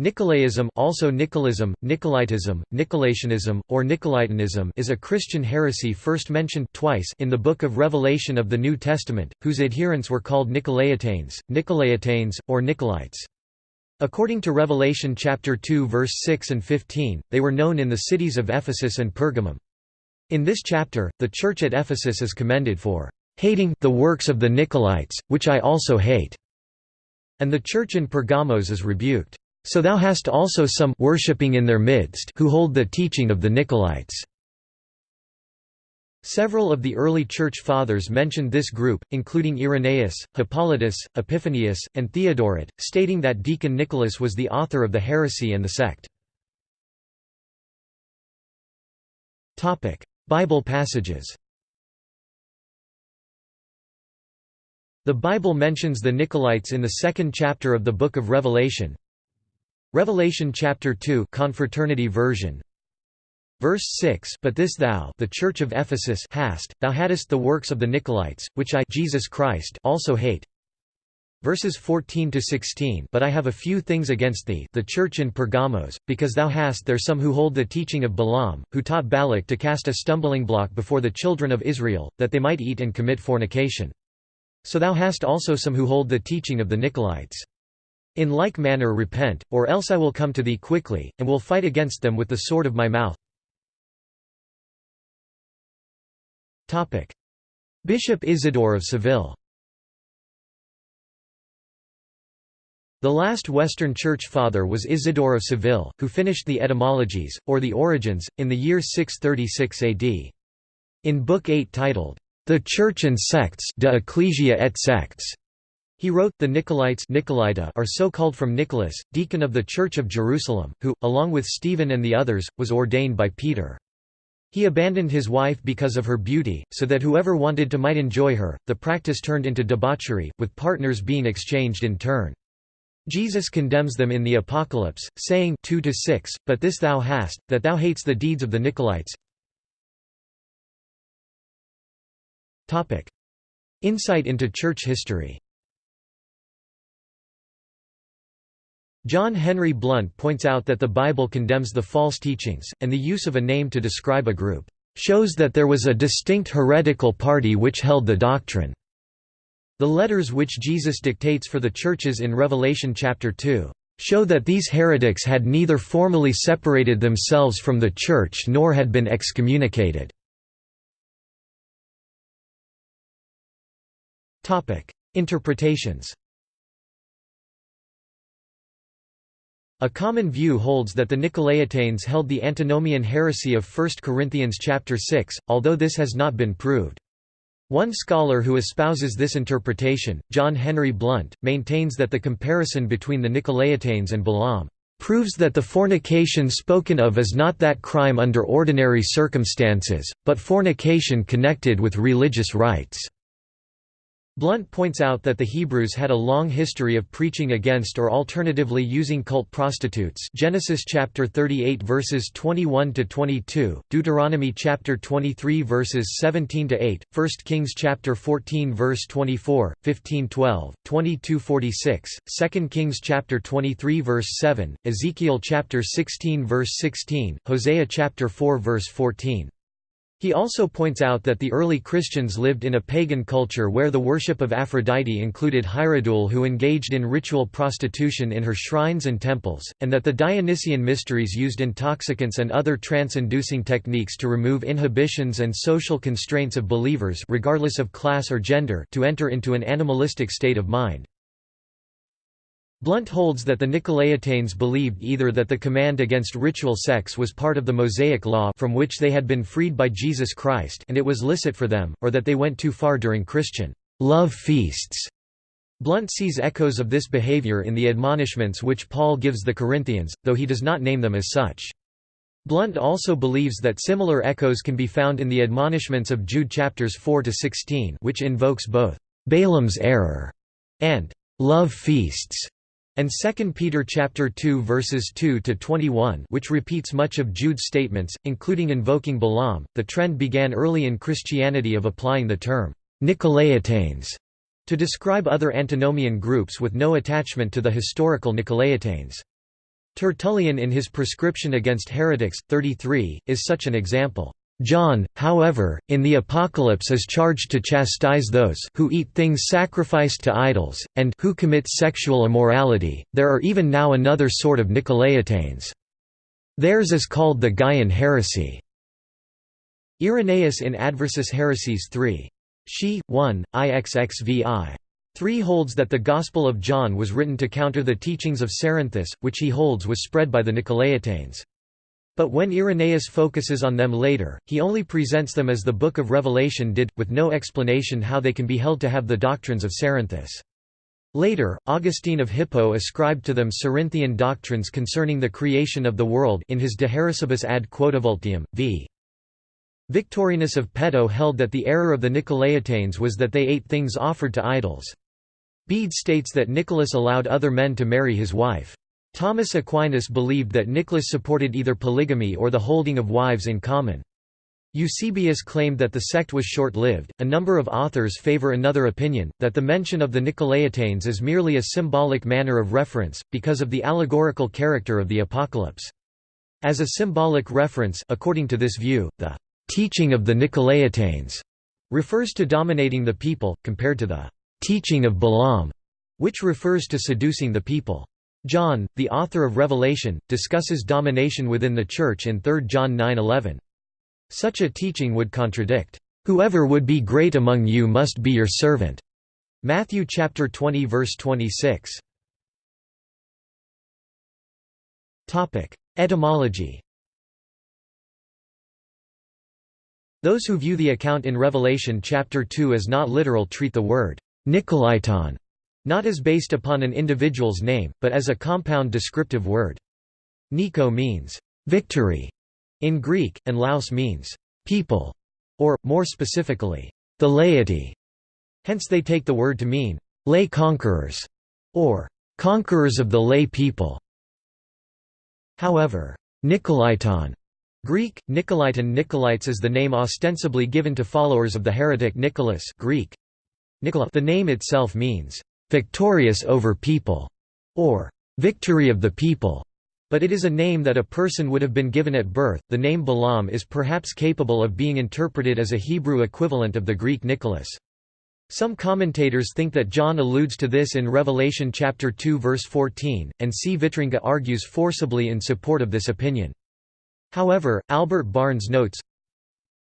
Nicolaism also Nicolism, Nicolaitism, Nicolaitanism, or Nicolaitanism is a Christian heresy first mentioned twice in the Book of Revelation of the New Testament, whose adherents were called Nicolaitanes, Nicolaitanes, or Nicolaites. According to Revelation chapter 2 verse 6 and 15, they were known in the cities of Ephesus and Pergamum. In this chapter, the church at Ephesus is commended for hating the works of the Nicolaites, which I also hate, and the church in Pergamos is rebuked. So thou hast also some worshipping in their midst who hold the teaching of the Nicolaites. Several of the early Church Fathers mentioned this group, including Irenaeus, Hippolytus, Epiphanius, and Theodoret, stating that Deacon Nicholas was the author of the heresy and the sect. Bible passages The Bible mentions the Nicolaites in the second chapter of the Book of Revelation, Revelation chapter 2 Confraternity version Verse 6 But this thou the church of Ephesus hast, thou hadst the works of the Nicolaites, which I Jesus Christ also hate. Verses 14 to 16 But I have a few things against thee the church in Pergamos, because thou hast there some who hold the teaching of Balaam, who taught Balak to cast a stumbling block before the children of Israel, that they might eat and commit fornication. So thou hast also some who hold the teaching of the Nicolaites. In like manner repent, or else I will come to thee quickly, and will fight against them with the sword of my mouth. Bishop Isidore of Seville The last Western Church Father was Isidore of Seville, who finished the Etymologies, or the Origins, in the year 636 AD. In Book 8 titled, The Church and Sects de Ecclesia et Sects, he wrote, The Nicolaites Nicolaita are so called from Nicholas, deacon of the Church of Jerusalem, who, along with Stephen and the others, was ordained by Peter. He abandoned his wife because of her beauty, so that whoever wanted to might enjoy her. The practice turned into debauchery, with partners being exchanged in turn. Jesus condemns them in the Apocalypse, saying 2 to 6, But this thou hast, that thou hates the deeds of the Nicolaites. Insight into church history John Henry Blunt points out that the Bible condemns the false teachings, and the use of a name to describe a group, "...shows that there was a distinct heretical party which held the doctrine." The letters which Jesus dictates for the churches in Revelation chapter 2 show that these heretics had neither formally separated themselves from the Church nor had been excommunicated. Interpretations A common view holds that the Nicolaitanes held the antinomian heresy of 1 Corinthians chapter 6, although this has not been proved. One scholar who espouses this interpretation, John Henry Blunt, maintains that the comparison between the Nicolaitanes and Balaam proves that the fornication spoken of is not that crime under ordinary circumstances, but fornication connected with religious rites. Blunt points out that the Hebrews had a long history of preaching against or alternatively using cult prostitutes Genesis chapter 38 verses 21 to 22, Deuteronomy chapter 23 verses 17 to 8, 1 Kings chapter 14 verse 24, 15 12, 22 46, 2 Kings chapter 23 verse 7, Ezekiel chapter 16 verse 16, Hosea chapter 4 verse 14. He also points out that the early Christians lived in a pagan culture where the worship of Aphrodite included Hierodule who engaged in ritual prostitution in her shrines and temples, and that the Dionysian mysteries used intoxicants and other trance-inducing techniques to remove inhibitions and social constraints of believers regardless of class or gender to enter into an animalistic state of mind. Blunt holds that the Nicolaitanes believed either that the command against ritual sex was part of the Mosaic Law from which they had been freed by Jesus Christ and it was licit for them, or that they went too far during Christian love feasts. Blunt sees echoes of this behavior in the admonishments which Paul gives the Corinthians, though he does not name them as such. Blunt also believes that similar echoes can be found in the admonishments of Jude chapters 4 to 16, which invokes both Balaam's error and love feasts and 2 Peter chapter 2 verses 2 to 21 which repeats much of Jude's statements including invoking Balaam the trend began early in Christianity of applying the term Nicolaitanes to describe other antinomian groups with no attachment to the historical Nicolaitanes Tertullian in his Prescription against Heretics, 33, is such an example. John, however, in the Apocalypse is charged to chastise those who eat things sacrificed to idols, and who commit sexual immorality. There are even now another sort of Nicolaitanes. Theirs is called the Gaian heresy. Irenaeus in Adversus Haereses 3. She, 1, IXXVI. 3 holds that the Gospel of John was written to counter the teachings of Cerinthus, which he holds was spread by the Nicolaitanes. But when Irenaeus focuses on them later, he only presents them as the Book of Revelation did, with no explanation how they can be held to have the doctrines of Cerinthus. Later, Augustine of Hippo ascribed to them Cerinthian doctrines concerning the creation of the world in his De Haeresibus ad Quodvultdeum, v. Victorinus of Pettau held that the error of the Nicolaitanes was that they ate things offered to idols. Bede states that Nicholas allowed other men to marry his wife. Thomas Aquinas believed that Nicholas supported either polygamy or the holding of wives in common. Eusebius claimed that the sect was short-lived. A number of authors favor another opinion, that the mention of the Nicolaitanes is merely a symbolic manner of reference, because of the allegorical character of the Apocalypse. As a symbolic reference according to this view, the teaching of the Nicolaitanes refers to dominating the people, compared to the teaching of Balaam, which refers to seducing the people. John, the author of Revelation, discusses domination within the Church in 3 John 9:11. Such a teaching would contradict, "Whoever would be great among you must be your servant." Matthew chapter 20 verse 26. Topic: Etymology. Those who view the account in Revelation chapter 2 as not literal treat the word Nikolaiton not as based upon an individual's name, but as a compound descriptive word. Niko means victory in Greek, and laos means people, or, more specifically, the laity. Hence they take the word to mean lay conquerors, or conquerors of the lay people. However, Nikolaiton Greek, Nikolaiton Nikolaites is the name ostensibly given to followers of the heretic Nicholas Greek. The name itself means victorious over people, or victory of the people, but it is a name that a person would have been given at birth. The name Balaam is perhaps capable of being interpreted as a Hebrew equivalent of the Greek Nicholas. Some commentators think that John alludes to this in Revelation chapter 2 verse 14, and C. Vitringa argues forcibly in support of this opinion. However, Albert Barnes notes,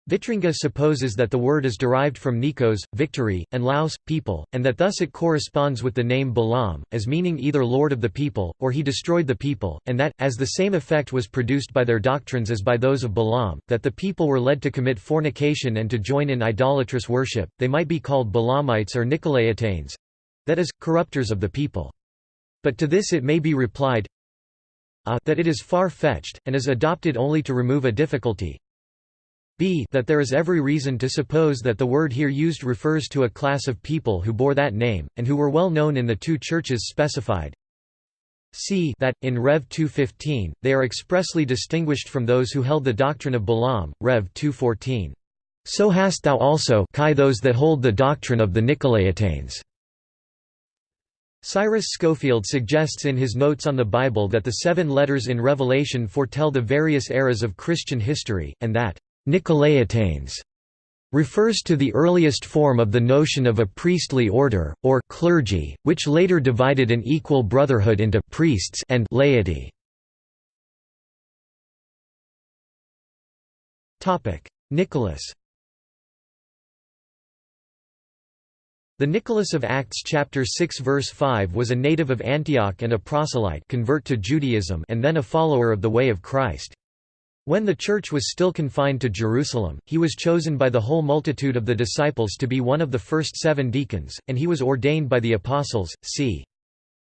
Vitringa supposes that the word is derived from Nikos, victory, and Laos, people, and that thus it corresponds with the name Balaam, as meaning either lord of the people, or he destroyed the people, and that, as the same effect was produced by their doctrines as by those of Balaam, that the people were led to commit fornication and to join in idolatrous worship, they might be called Balaamites or Nicolaitanes—that is, corrupters of the people. But to this it may be replied, a, that it is far-fetched, and is adopted only to remove a difficulty, b that there is every reason to suppose that the word here used refers to a class of people who bore that name, and who were well known in the two churches specified c that, in Rev 2.15, they are expressly distinguished from those who held the doctrine of Balaam, Rev 2.14. So hast thou also kai those that hold the doctrine of the Nicolaitanes. Cyrus Scofield suggests in his Notes on the Bible that the seven letters in Revelation foretell the various eras of Christian history, and that Nicolaitanes refers to the earliest form of the notion of a priestly order, or clergy, which later divided an equal brotherhood into priests and laity. Nicholas The Nicholas of Acts chapter 6 verse 5 was a native of Antioch and a proselyte convert to Judaism and then a follower of the way of Christ. When the church was still confined to Jerusalem, he was chosen by the whole multitude of the disciples to be one of the first seven deacons, and he was ordained by the apostles, c.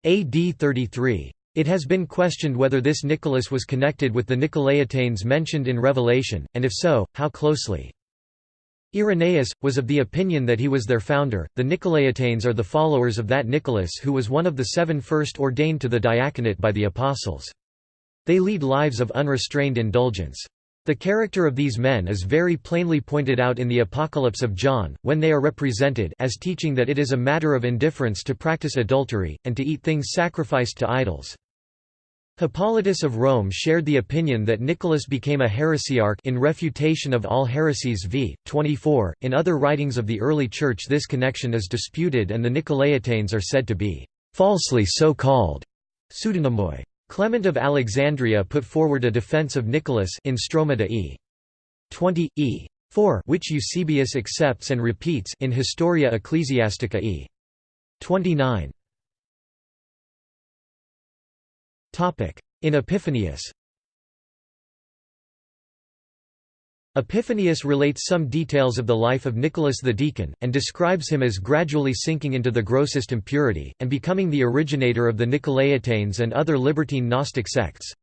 AD 33. It has been questioned whether this Nicholas was connected with the Nicolaitanes mentioned in Revelation, and if so, how closely. Irenaeus, was of the opinion that he was their founder. The Nicolaitanes are the followers of that Nicholas who was one of the seven first ordained to the diaconate by the apostles. They lead lives of unrestrained indulgence. The character of these men is very plainly pointed out in the Apocalypse of John, when they are represented as teaching that it is a matter of indifference to practice adultery, and to eat things sacrificed to idols. Hippolytus of Rome shared the opinion that Nicholas became a heresiarch in refutation of all heresies v. 24. In other writings of the early Church this connection is disputed and the Nicolaitanes are said to be falsely so called pseudonymoi. Clement of Alexandria put forward a defense of Nicholas in Stromata e. 20, e. 4 which Eusebius accepts and repeats in Historia Ecclesiastica e. 29. In Epiphanius Epiphanius relates some details of the life of Nicholas the deacon, and describes him as gradually sinking into the grossest impurity, and becoming the originator of the Nicolaitanes and other libertine Gnostic sects.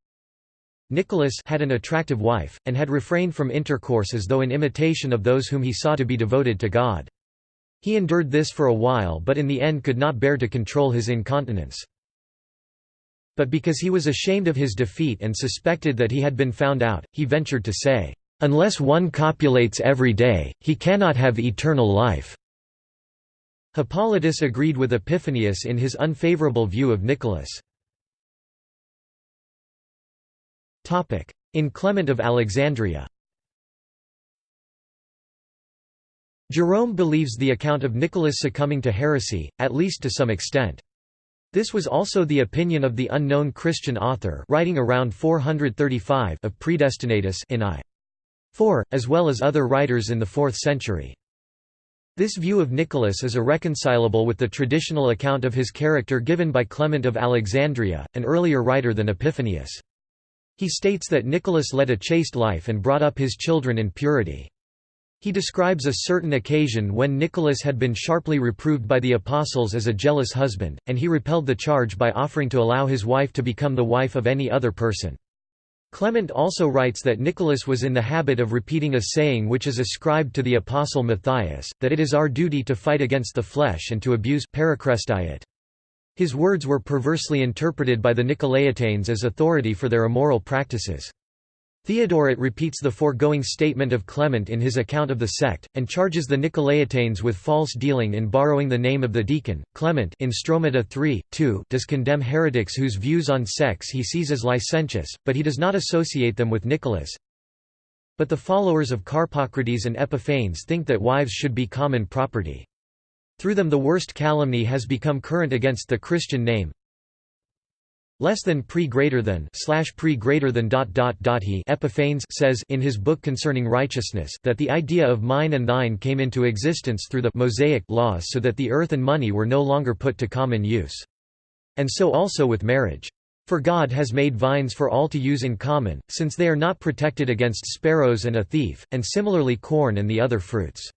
Nicholas had an attractive wife, and had refrained from intercourse as though in imitation of those whom he saw to be devoted to God. He endured this for a while but in the end could not bear to control his incontinence. But because he was ashamed of his defeat and suspected that he had been found out, he ventured to say, "'Unless one copulates every day, he cannot have eternal life." Hippolytus agreed with Epiphanius in his unfavorable view of Nicholas. In Clement of Alexandria Jerome believes the account of Nicholas succumbing to heresy, at least to some extent. This was also the opinion of the unknown Christian author writing around 435 of Predestinatus in I. 4, as well as other writers in the 4th century. This view of Nicholas is irreconcilable with the traditional account of his character given by Clement of Alexandria, an earlier writer than Epiphanius. He states that Nicholas led a chaste life and brought up his children in purity. He describes a certain occasion when Nicholas had been sharply reproved by the apostles as a jealous husband, and he repelled the charge by offering to allow his wife to become the wife of any other person. Clement also writes that Nicholas was in the habit of repeating a saying which is ascribed to the apostle Matthias, that it is our duty to fight against the flesh and to abuse His words were perversely interpreted by the Nicolaitanes as authority for their immoral practices. Theodoret repeats the foregoing statement of Clement in his account of the sect, and charges the Nicolaitanes with false dealing in borrowing the name of the deacon. Clement in Stromata 3, 2 does condemn heretics whose views on sex he sees as licentious, but he does not associate them with Nicholas. But the followers of Carpocrates and Epiphanes think that wives should be common property. Through them the worst calumny has become current against the Christian name, less than pre greater than slash pre greater than dot dot dot he Epiphanes says in his book concerning righteousness that the idea of mine and thine came into existence through the Mosaic laws so that the earth and money were no longer put to common use. And so also with marriage. For God has made vines for all to use in common, since they are not protected against sparrows and a thief, and similarly corn and the other fruits.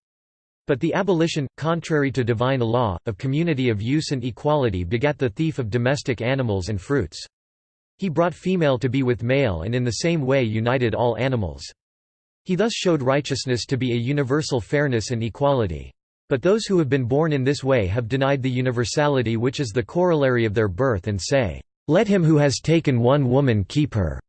But the abolition, contrary to divine law, of community of use and equality begat the thief of domestic animals and fruits. He brought female to be with male and in the same way united all animals. He thus showed righteousness to be a universal fairness and equality. But those who have been born in this way have denied the universality which is the corollary of their birth and say, "'Let him who has taken one woman keep her'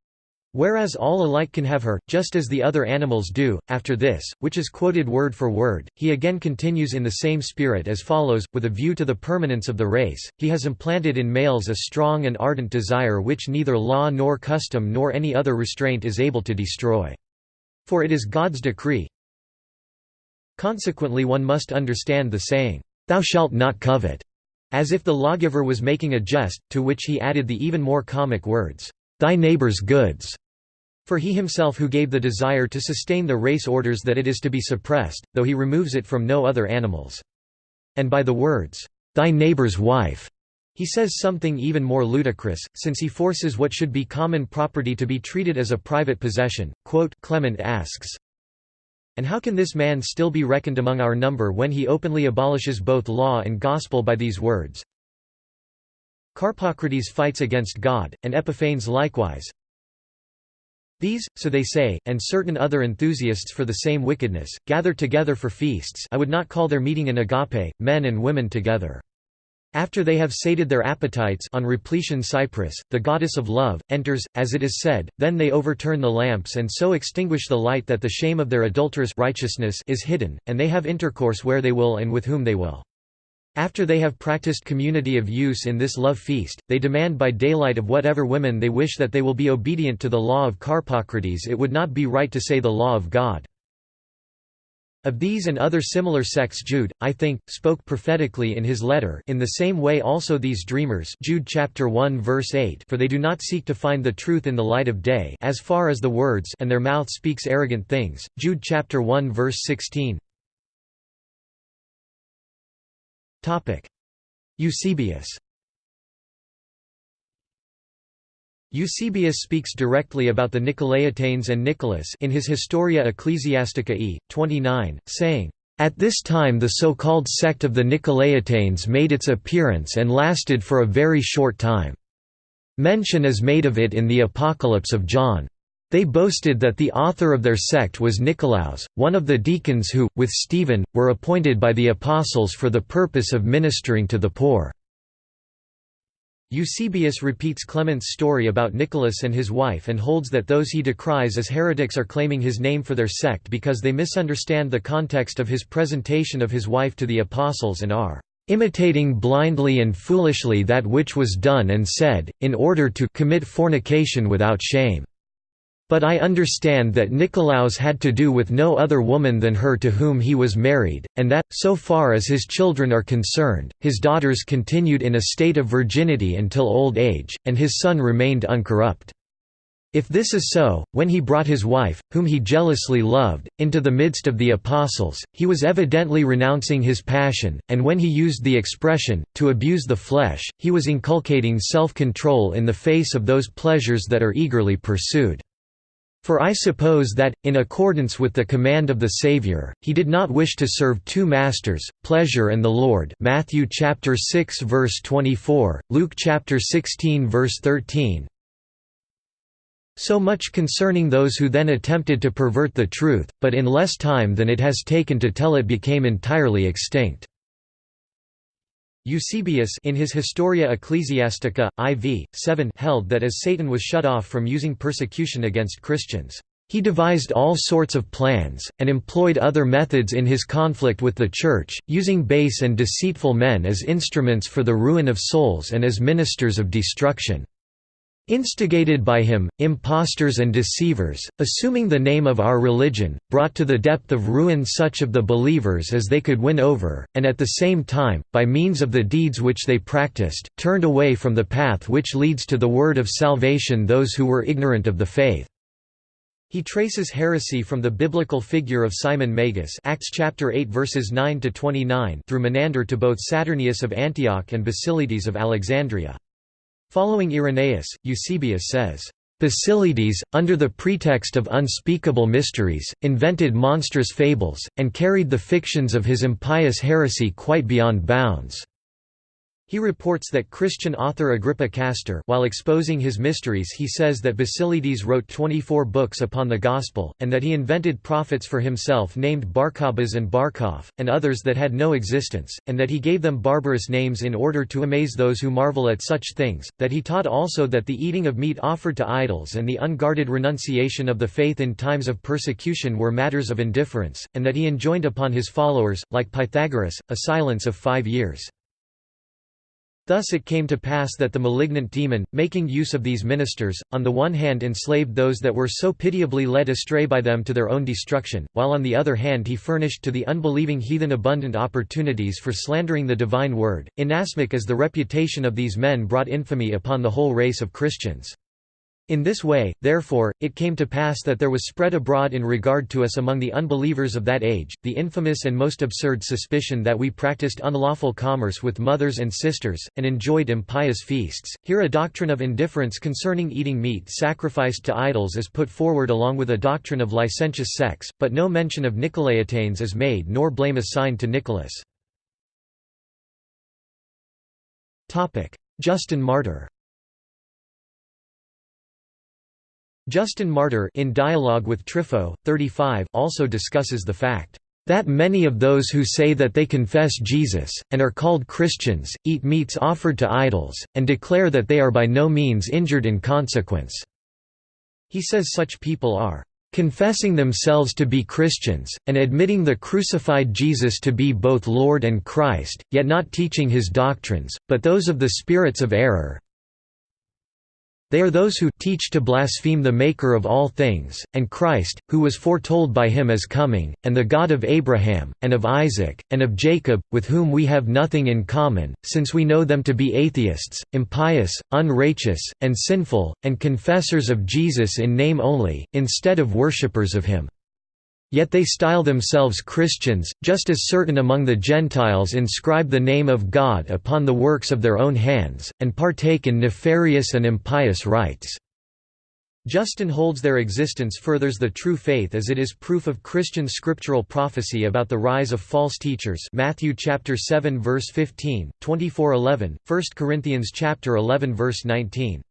Whereas all alike can have her, just as the other animals do. After this, which is quoted word for word, he again continues in the same spirit as follows With a view to the permanence of the race, he has implanted in males a strong and ardent desire which neither law nor custom nor any other restraint is able to destroy. For it is God's decree. Consequently, one must understand the saying, Thou shalt not covet, as if the lawgiver was making a jest, to which he added the even more comic words, Thy neighbor's goods. For he himself who gave the desire to sustain the race orders that it is to be suppressed, though he removes it from no other animals. And by the words, "'Thy neighbor's wife' he says something even more ludicrous, since he forces what should be common property to be treated as a private possession. Quote, Clement asks, And how can this man still be reckoned among our number when he openly abolishes both law and gospel by these words? Carpocrates fights against God, and Epiphanes likewise, these, so they say, and certain other enthusiasts for the same wickedness, gather together for feasts I would not call their meeting an agape, men and women together. After they have sated their appetites on repletion Cypris, the goddess of love, enters, as it is said, then they overturn the lamps and so extinguish the light that the shame of their adulterous righteousness is hidden, and they have intercourse where they will and with whom they will. After they have practiced community of use in this love feast, they demand by daylight of whatever women they wish that they will be obedient to the law of Carpocrates it would not be right to say the law of God. Of these and other similar sects Jude, I think, spoke prophetically in his letter. In the same way also these dreamers Jude chapter 1 verse 8 for they do not seek to find the truth in the light of day as far as the words and their mouth speaks arrogant things. Jude chapter 1 verse 16 Eusebius Eusebius speaks directly about the Nicolaitanes and Nicholas in his Historia Ecclesiastica e. 29, saying, "...at this time the so-called sect of the Nicolaitanes made its appearance and lasted for a very short time. Mention is made of it in the Apocalypse of John. They boasted that the author of their sect was Nicolaus, one of the deacons who, with Stephen, were appointed by the apostles for the purpose of ministering to the poor." Eusebius repeats Clement's story about Nicholas and his wife and holds that those he decries as heretics are claiming his name for their sect because they misunderstand the context of his presentation of his wife to the apostles and are imitating blindly and foolishly that which was done and said, in order to commit fornication without shame. But I understand that Nicolaus had to do with no other woman than her to whom he was married, and that, so far as his children are concerned, his daughters continued in a state of virginity until old age, and his son remained uncorrupt. If this is so, when he brought his wife, whom he jealously loved, into the midst of the apostles, he was evidently renouncing his passion, and when he used the expression, to abuse the flesh, he was inculcating self-control in the face of those pleasures that are eagerly pursued. For I suppose that, in accordance with the command of the Saviour, he did not wish to serve two masters, pleasure and the Lord Matthew chapter 6 verse 24, Luke chapter 16 verse 13. So much concerning those who then attempted to pervert the truth, but in less time than it has taken to tell it became entirely extinct. Eusebius in his Historia Ecclesiastica, IV, 7 held that as Satan was shut off from using persecution against Christians, he devised all sorts of plans, and employed other methods in his conflict with the Church, using base and deceitful men as instruments for the ruin of souls and as ministers of destruction. Instigated by him, impostors and deceivers, assuming the name of our religion, brought to the depth of ruin such of the believers as they could win over, and at the same time, by means of the deeds which they practiced, turned away from the path which leads to the word of salvation those who were ignorant of the faith. He traces heresy from the biblical figure of Simon Magus Acts chapter 8 verses 9 to 29 through Menander to both Saturninus of Antioch and Basilides of Alexandria. Following Irenaeus, Eusebius says, Basilides, under the pretext of unspeakable mysteries, invented monstrous fables, and carried the fictions of his impious heresy quite beyond bounds. He reports that Christian author Agrippa Castor while exposing his mysteries he says that Basilides wrote 24 books upon the Gospel, and that he invented prophets for himself named Barkabas and Barkoph, and others that had no existence, and that he gave them barbarous names in order to amaze those who marvel at such things, that he taught also that the eating of meat offered to idols and the unguarded renunciation of the faith in times of persecution were matters of indifference, and that he enjoined upon his followers, like Pythagoras, a silence of five years. Thus it came to pass that the malignant demon, making use of these ministers, on the one hand enslaved those that were so pitiably led astray by them to their own destruction, while on the other hand he furnished to the unbelieving heathen abundant opportunities for slandering the divine word, inasmuch as the reputation of these men brought infamy upon the whole race of Christians. In this way, therefore, it came to pass that there was spread abroad in regard to us among the unbelievers of that age, the infamous and most absurd suspicion that we practiced unlawful commerce with mothers and sisters, and enjoyed impious feasts. Here a doctrine of indifference concerning eating meat sacrificed to idols is put forward along with a doctrine of licentious sex, but no mention of Nicolaitanes is made nor blame assigned to Nicholas. Justin Martyr Justin Martyr in Dialogue with Trypho, 35 also discusses the fact that many of those who say that they confess Jesus, and are called Christians, eat meats offered to idols, and declare that they are by no means injured in consequence." He says such people are confessing themselves to be Christians, and admitting the crucified Jesus to be both Lord and Christ, yet not teaching his doctrines, but those of the spirits of error, they are those who teach to blaspheme the Maker of all things, and Christ, who was foretold by him as coming, and the God of Abraham, and of Isaac, and of Jacob, with whom we have nothing in common, since we know them to be atheists, impious, unrighteous, and sinful, and confessors of Jesus in name only, instead of worshippers of him. Yet they style themselves Christians, just as certain among the Gentiles inscribe the name of God upon the works of their own hands, and partake in nefarious and impious rites. Justin holds their existence furthers the true faith as it is proof of Christian scriptural prophecy about the rise of false teachers Matthew chapter 7 verse 15, 24:11, 1 Corinthians chapter 11 verse 19.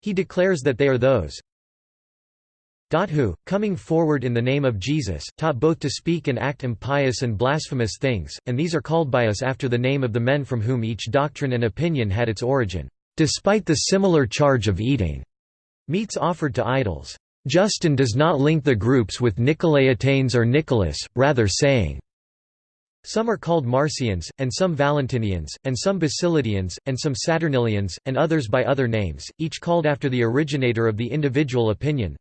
He declares that they are those who, coming forward in the name of Jesus, taught both to speak and act impious and blasphemous things, and these are called by us after the name of the men from whom each doctrine and opinion had its origin, despite the similar charge of eating meats offered to idols. Justin does not link the groups with Nicolaitanes or Nicholas, rather saying, some are called Marcions, and some Valentinians, and some Basilidians, and some Saturnilians, and others by other names, each called after the originator of the individual opinion.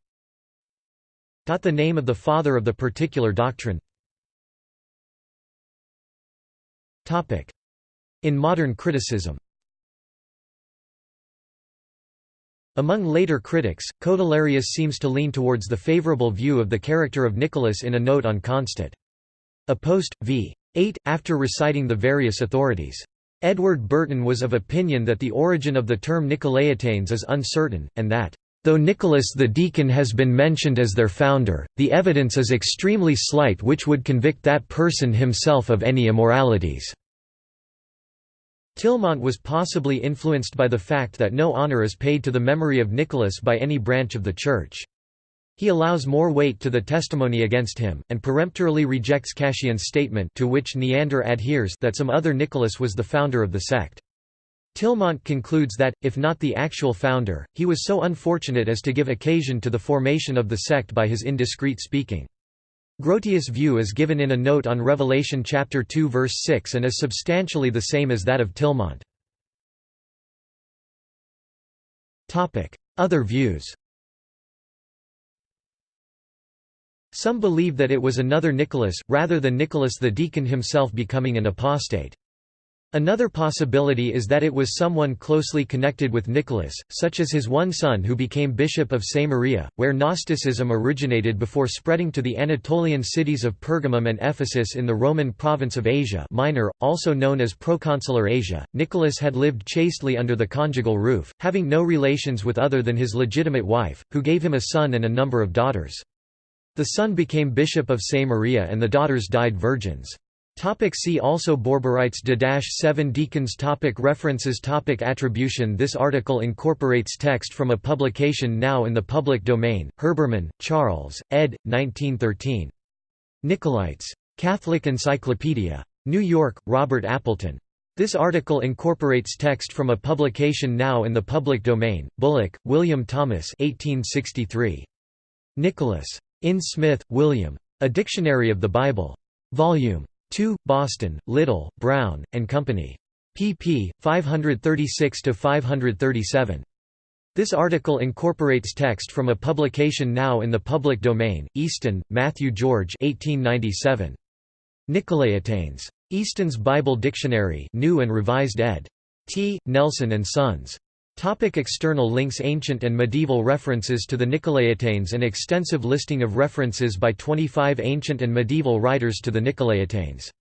The name of the father of the particular doctrine In modern criticism Among later critics, Cotelerius seems to lean towards the favorable view of the character of Nicholas in a note on Constat. A post, v. 8, after reciting the various authorities. Edward Burton was of opinion that the origin of the term Nicolaitanes is uncertain, and that Though Nicholas the deacon has been mentioned as their founder, the evidence is extremely slight which would convict that person himself of any immoralities. Tillemont was possibly influenced by the fact that no honor is paid to the memory of Nicholas by any branch of the Church. He allows more weight to the testimony against him, and peremptorily rejects Cassian's statement to which Neander adheres that some other Nicholas was the founder of the sect. Tillemont concludes that, if not the actual founder, he was so unfortunate as to give occasion to the formation of the sect by his indiscreet speaking. Grotius' view is given in a note on Revelation chapter 2 verse 6 and is substantially the same as that of Tillemont. Other views Some believe that it was another Nicholas, rather than Nicholas the deacon himself becoming an apostate. Another possibility is that it was someone closely connected with Nicholas, such as his one son who became bishop of Samaria, where Gnosticism originated before spreading to the Anatolian cities of Pergamum and Ephesus in the Roman province of Asia Minor, also known as Proconsular Asia. Nicholas had lived chastely under the conjugal roof, having no relations with other than his legitimate wife, who gave him a son and a number of daughters. The son became bishop of Samaria and the daughters died virgins. Topic see also Borborites D-7 Deacons topic References topic Attribution This article incorporates text from a publication now in the public domain, Herbermann, Charles, ed. 1913. Nicolaites. Catholic Encyclopedia. New York, Robert Appleton. This article incorporates text from a publication now in the public domain, Bullock, William Thomas 1863. Nicholas. In Smith, William. A Dictionary of the Bible. Volume 2, Boston, Little, Brown, and Company. pp. 536–537. This article incorporates text from a publication now in the public domain, Easton, Matthew George 1897. Nicolaitanes. Easton's Bible Dictionary New and Revised ed. T. Nelson and Sons. Topic external links Ancient and medieval references to the Nicolaitanes An extensive listing of references by 25 ancient and medieval writers to the Nicolaitanes